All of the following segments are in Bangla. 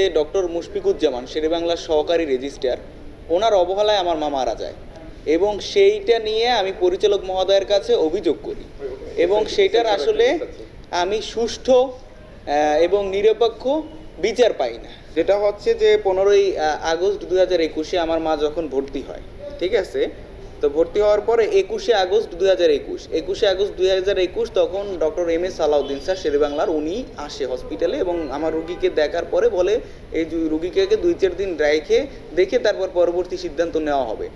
ডক্টর মুশফিকুজ্জামান শেরেবাংলার সহকারী রেজিস্ট্রার। ওনার অবহেলায় আমার মা মারা যায় এবং সেইটা নিয়ে আমি পরিচালক মহোদয়ের কাছে অভিযোগ করি। এবং সেইটার আসলে আমি সুষ্ঠু এবং নিরপেক্ষ বিচার পাই না। যেটা হচ্ছে যে, পনেরোই আগস্ট দু হাজার একুশে আমার মা যখন ভর্তি হয়, ঠিক আছে? তো ভর্তি হওয়ার পরে একুশে আগস্ট দুই হাজার একুশ। একুশে আগস্ট দুই হাজার একুশ তখন doctor M S Salauddin sir শেরেবাংলার, উনি আসে হসপিটালে এবং আমার রুগীকে দেখার পরে বলে, এই রুগীকে দুই চার দিন রেখে দেখে তারপর পরবর্তী সিদ্ধান্ত নেওয়া হবে।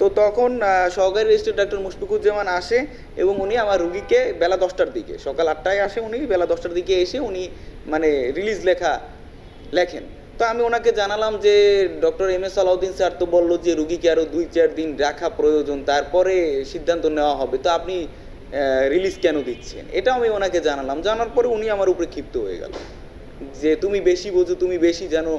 তো তখন সহকারী রেজিস্ট্রার ডক্টর মুশফিকুজ্জামান আসে এবং উনি আমার রুগীকে বেলা দশটার দিকে, সকাল আটটায় আসে উনি, বেলা দশটার দিকে এসে উনি মানে রিলিজ লেখা লেখেন। তো আমি ওনাকে জানালাম যে, doctor M S Alauddin sir তো বলল যে, রুগীকে আরও দুই, চার দিন রাখা প্রয়োজন, তারপরে সিদ্ধান্ত নেওয়া হবে। তো আপনি রিলিজ কেন দিচ্ছেন? এটা আমি ওনাকে জানালাম। জানার পরে উনি আমার উপরে ক্ষিপ্ত হয়ে গেল। যে, তুমি বেশি বোঝো, তুমি বেশি জানো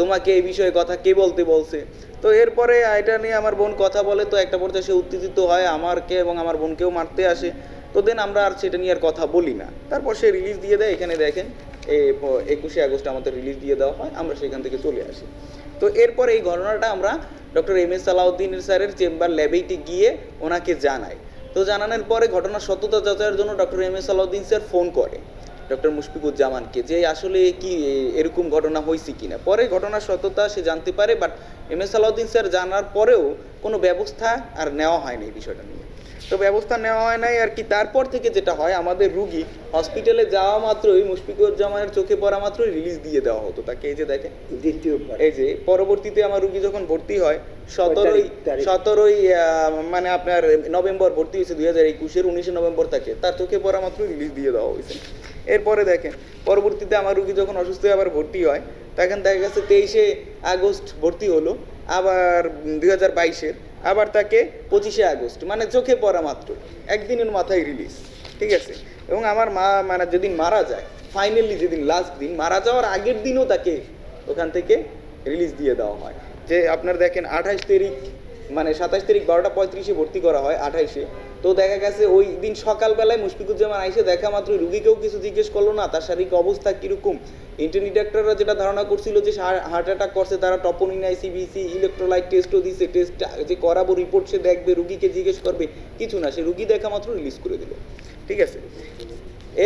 তোমাকে এই বিষয়ে কথা কে বলতে বলছে? তো এরপরে এটা নিয়ে আমার বোন কথা বলে, তো একটা পর্যায়ে সে উত্তেজিত হয়, আমারকে এবং আমার বোনকেও মারতে আসে। তো দেন আমরা আর সেটা নিয়ে আর কথা বলি না। তারপর সে রিলিজ দিয়ে দেয়, এখানে দেখেন একুশে আগস্ট আমাদের রিলিজ দিয়ে দেওয়া হয়, আমরা সেখান থেকে চলে আসি। তো এরপর এই ঘটনাটা আমরা ডক্টর এম এস সালাউদ্দিন স্যারের চেম্বার ল্যাবেইটি গিয়ে ওনাকে জানাই। তো জানানোর পরে ঘটনার সত্যতা যাচাইয়ের জন্য doctor M S Salauddin sir phone করে। ডক্টর মুশফিকুজ্জামানকে যে আসলে কি এরকম ঘটনা হয়েছে কিনা। পরে ঘটনার সত্যতা সে জানতে পারে but M S Salauddin sir জানার পরেও কোনো ব্যবস্থা আর নেওয়া হয়নি এই বিষয়টা নিয়ে। তো ব্যবস্থা নেওয়া হয় নাই। আর কি তারপর থেকে যেটা হয় আমাদের রুগী হসপিটালে যাওয়া মাত্রই মুশফিকুজ্জামানের চোখে পড়া মাত্রই রিলিজ দিয়ে দেওয়া হতো তাকে। এই যে দেখেন দ্বিতীয় এই যে পরবর্তীতে আমার রুগী যখন ভর্তি হয় সতেরোই? সতেরোই মানে আপনার নভেম্বর ভর্তি হয়েছে দুই হাজার একুশের উনিশে নভেম্বর তাকে। তার চোখে পড়া মাত্রই রিলিজ দিয়ে দেওয়া হয়েছে। এরপরে দেখেন পরবর্তীতে আমার রুগী যখন অসুস্থ হয়ে আবার ভর্তি হয় তখন দেখা গেছে তেইশে আগস্ট ভর্তি হলো। আবার দুই হাজার বাইশের আবার তাকে পঁচিশে আগস্ট মানে চোখে পড়া মাত্র, একদিনের মাথায় রিলিজ ঠিক আছে? এবং আমার মা মানে যেদিন মারা যায় ফাইনালি যেদিন লাস্ট দিন, মারা যাওয়ার আগের দিনও তাকে ওখান থেকে রিলিজ দিয়ে দেওয়া হয়। যে আপনার দেখেন, আঠাশ তারিখ মানে সাতাশ তারিখ বারোটা পঁয়ত্রিশে ভর্তি করা হয় আঠাইশে তো দেখা গেছে ওই দিন সকালবেলায় মুশফিকুজ্জামান আইসে দেখা মাত্র রুগীকেও কিছু জিজ্ঞেস করল, না, তার শারীরিক অবস্থা কীরকম? ইন্টারনি ডাক্তাররা যেটা ধারণা করছিল যে হার্ট অ্যাটাক করছে, তারা টপোনিন আইসিবিসি ইলেকট্রোলাইট টেস্টও দিছে টেস্ট যে করাবো রিপোর্ট সে দেখবে, রুগীকে জিজ্ঞেস করবে, কিছু না, সে রুগী দেখা মাত্র রিলিজ করে দিল। ঠিক আছে?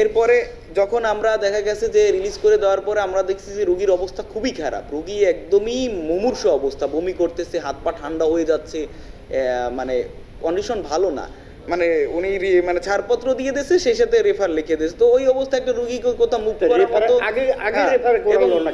এরপরে যখন আমরা দেখা গেছে যে রিলিজ করে দেওয়ার পরে আমরা দেখছি যে রুগীর অবস্থা খুবই খারাপ। রুগী একদমই মুমূর্ষ অবস্থা, বমি করতেছে, হাত পা ঠান্ডা হয়ে যাচ্ছে মানে কন্ডিশন ভালো না। মানে উনি মানে ছাড়পত্র দিয়ে দিয়েছে সেই সাথে রেফার লিখে দিয়েছে। তো ওই অবস্থায় একটা রুগীকে কোথাও মুখ করার মতো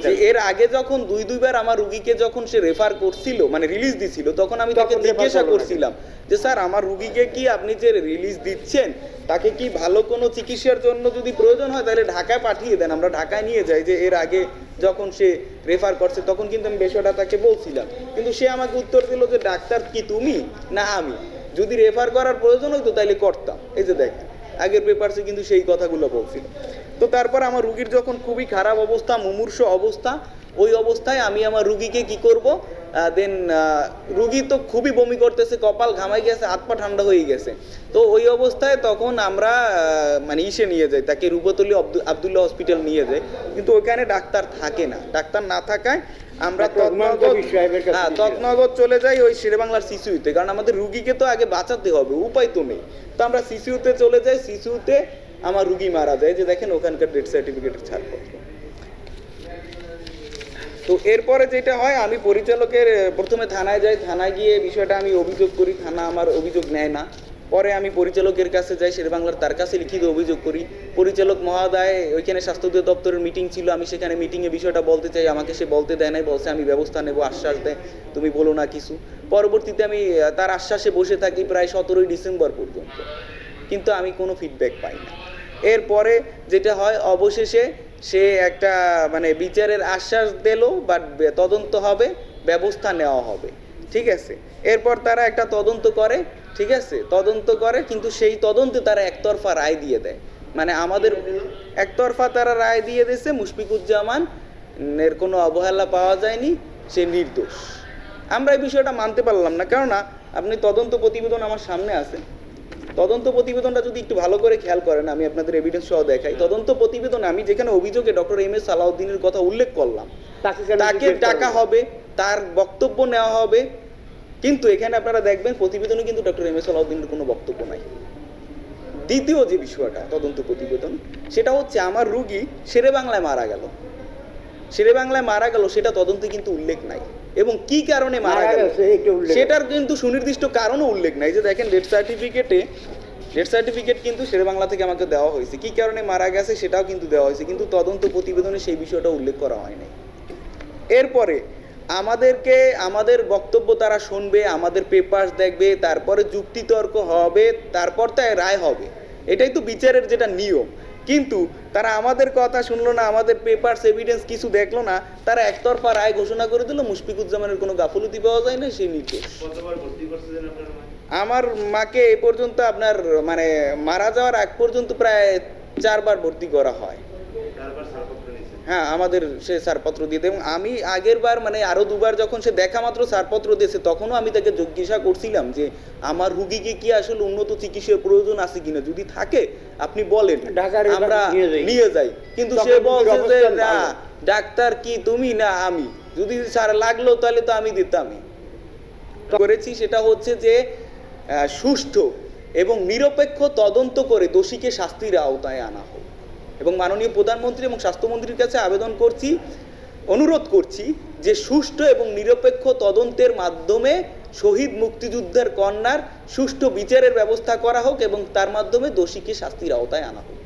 হ্যাঁ, এর আগে যখন দুই দুইবার আমার রুগীকে যখন সে রেফার করছিল মানে রিলিজ দিছিল তখন আমি তাকে জিজ্ঞাসা? করছিলাম যে স্যার আমার রুগীকে কি আপনি যে রিলিজ দিচ্ছেন তাকে কি ভালো কোনো চিকিৎসার জন্য যদি প্রয়োজন হয় তাহলে ঢাকায় পাঠিয়ে দেন। আমরা ঢাকায় নিয়ে যাই যে এর আগে যখন সে রেফার করছে তখন কিন্তু আমি বিষয়টা তাকে বলছিলাম। কিন্তু সে আমাকে উত্তর দিল যে ডাক্তার কি তুমি? না আমি। যদি রেফার করার প্রয়োজন হতো তাহলে করতাম। এই যে দেখ আগের পেপারসে কিন্তু সেই কথাগুলো বলছিল। তো তারপর আমার রুগীর যখন খুবই খারাপ অবস্থা, মুমূর্ষ অবস্থা, ওই অবস্থায় আমি আমার রুগীকে কি করব? দেন রুগী তো খুবই বমি করতেছে, কপাল ঘামাই গেছে, হাত পা ঠান্ডা হয়ে গেছে। তো ওই অবস্থায় তখন আমরা মানে ইসে নিয়ে যাই, তাকে রূপতলি আবদুল্লাহ হসপিটাল নিয়ে যাই। কিন্তু ওইখানে ডাক্তার থাকে না। ডাক্তার না থাকায় আমরা তৎনগর হ্যাঁ। তৎনগর চলে যাই ওই শেরেবাংলার শিশুতে কারণ আমাদের রুগীকে তো আগে বাঁচাতে হবে উপায় তো নেই। তো আমরা শিশুতে চলে যাই শিশুতে আমার রুগী মারা যায় যে দেখেন ওখানকার ডেথ সার্টিফিকেটের ছাড়পত্র। তো এরপরে যেটা হয় আমি পরিচালকের প্রথমে থানায় যাই থানায় গিয়ে বিষয়টা আমি অভিযোগ করি থানা আমার অভিযোগ নেয় না। পরে আমি পরিচালকের কাছে যাই, শেরবাংলার তার কাছে লিখিত অভিযোগ করি। পরিচালক মহাদায়, ওইখানে স্বাস্থ্য দপ্তরের মিটিং ছিল, আমি সেখানে মিটিংয়ে বিষয়টা বলতে চাই, আমাকে সে বলতে দেয় নাই, বলছে আমি ব্যবস্থা নেব, আশ্বাস দেয়, তুমি বলো না কিছু। পরবর্তীতে আমি তার আশ্বাসে বসে থাকি প্রায় সতেরোই ডিসেম্বর পর্যন্ত। কিন্তু আমি কোনো ফিডব্যাক পাই না। এরপরে যেটা হয়, অবশেষে সে একটা মানে বিচারের আশ্বাস দিল বাট তদন্ত হবে, ব্যবস্থা নেওয়া হবে। ঠিক আছে? এরপর তারা একটা তদন্ত করে ঠিক আছে? তদন্ত করে কিন্তু সেই তদন্তে তারা একতরফা রায় দিয়ে দেয়। মানে আমাদের একতরফা তারা রায় দিয়ে দিয়েছে মুশফিকুজ্জামান এর কোনো অবহেলা পাওয়া যায়নি সে নির্দোষ। আমরা এই বিষয়টা মানতে পারলাম না। কেননা আপনি তদন্ত প্রতিবেদন আমার সামনে আছে। তদন্ত প্রতিবেদনটা যদি একটু ভালো করে খেয়াল করেন আমি আপনাদের এভিডেন্স সহ দেখাই। তদন্ত প্রতিবেদন আমি যেখানে অভিযোগে ডক্টর এম এস সালাউদ্দিনের কথা উল্লেখ করলাম তাকে ডাকা হবে তার বক্তব্য নেওয়া হবে কিন্তু এখানে আপনারা দেখবেন প্রতিবেদনে কিন্তু ডক্টর এম এস সালাউদ্দিনের কোনো বক্তব্য নাই। দ্বিতীয় যে বিষয়টা তদন্ত প্রতিবেদন সেটা হচ্ছে আমার রুগী শেরে বাংলায় মারা গেল। শেরে বাংলায় মারা গেল সেটা তদন্তে কিন্তু উল্লেখ নাই। এবং কি কারণে মারা গেল? সেটার কিন্তু সুনির্দিষ্ট কারণও উল্লেখ নাই। যে দেখেন ডেথ সার্টিফিকেটে ডেথ সার্টিফিকেট কিন্তু শেরে বাংলা থেকে আমাকে দেওয়া হয়েছে। কি কারণে মারা গেছে সেটাও কিন্তু দেওয়া হয়েছে। কিন্তু তদন্ত প্রতিবেদনে সেই বিষয়টা উল্লেখ করা হয়নি এরপরে আমাদেরকে আমাদের বক্তব্য তারা শুনবে আমাদের পেপার দেখবে তারপরে যুক্তিতর্ক হবে তারপর তাই রায় হবে। এটাই তো বিচারের যেটা নিয়ম। কিন্তু তারা আমাদের কথা শুনলো না আমাদের পেপার্স এভিডেন্স কিছু দেখল না তারা একতরফা রায় ঘোষণা করে দিল মুশফিকুজ্জামানের কোনো গাফলতি পাওয়া যায় না সেই মা? আমার মাকে এ পর্যন্ত আপনার মানে মারা যাওয়ার আগ পর্যন্ত প্রায় চারবার ভর্তি করা হয়। হ্যাঁ আমাদের সে ছাড়পত্র দিয়ে দেয়। এবং আমি আগের বার মানে আরও দুবার যখন সে দেখা মাত্র ছাড়পত্র দিয়েছে তখনও আমি তাকে জিজ্ঞাসা করছিলাম যে আমার রুগীকে কি আসলে উন্নত চিকিৎসার প্রয়োজন আছে কিনা? যদি থাকে আপনি বলেন। আমরা নিয়ে যাই। কিন্তু সে বলছে যে না ডাক্তার কি তুমি না আমি? যদি স্যার লাগল তাহলে তো আমি দিতামই। করেছি সেটা হচ্ছে যে আহ, সুষ্ঠু এবং নিরপেক্ষ তদন্ত করে দোষীকে শাস্তির আওতায় আনা হোক। এবং মাননীয় প্রধানমন্ত্রী এবং স্বাস্থ্যমন্ত্রীর কাছে আবেদন করছি, অনুরোধ করছি যে সুষ্ঠু এবং নিরপেক্ষ তদন্তের মাধ্যমে শহীদ মুক্তিযুদ্ধের কন্যার সুষ্ঠু বিচারের ব্যবস্থা করা হোক এবং তার মাধ্যমে দোষীকে শাস্তির আওতায় আনা হোক।